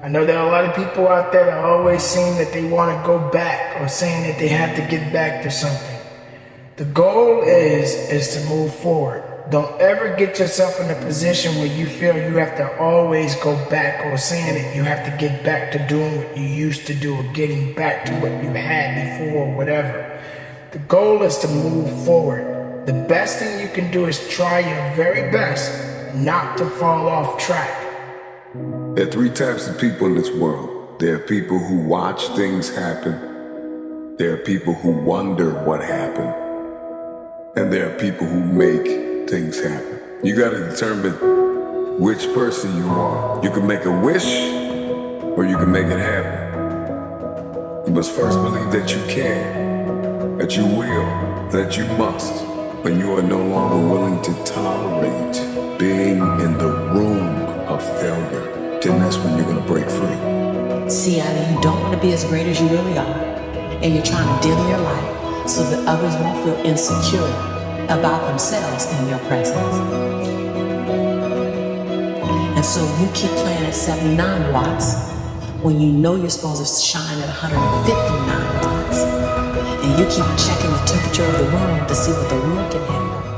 I know there are a lot of people out there that are always saying that they want to go back or saying that they have to get back to something. The goal is is to move forward. Don't ever get yourself in a position where you feel you have to always go back or saying that you have to get back to doing what you used to do or getting back to what you had before or whatever. The goal is to move forward. The best thing you can do is try your very best not to fall off track. There are three types of people in this world. There are people who watch things happen. There are people who wonder what happened. And there are people who make things happen. You gotta determine which person you are. You can make a wish or you can make it happen. You must first believe that you can, that you will, that you must, but you are no longer willing to tolerate being in that's when you're gonna break free. See, either you don't want to be as great as you really are, and you're trying to dim your light so that others won't feel insecure about themselves in your presence. And so you keep playing at 79 watts when you know you're supposed to shine at 159 watts. And you keep checking the temperature of the room to see what the room can handle.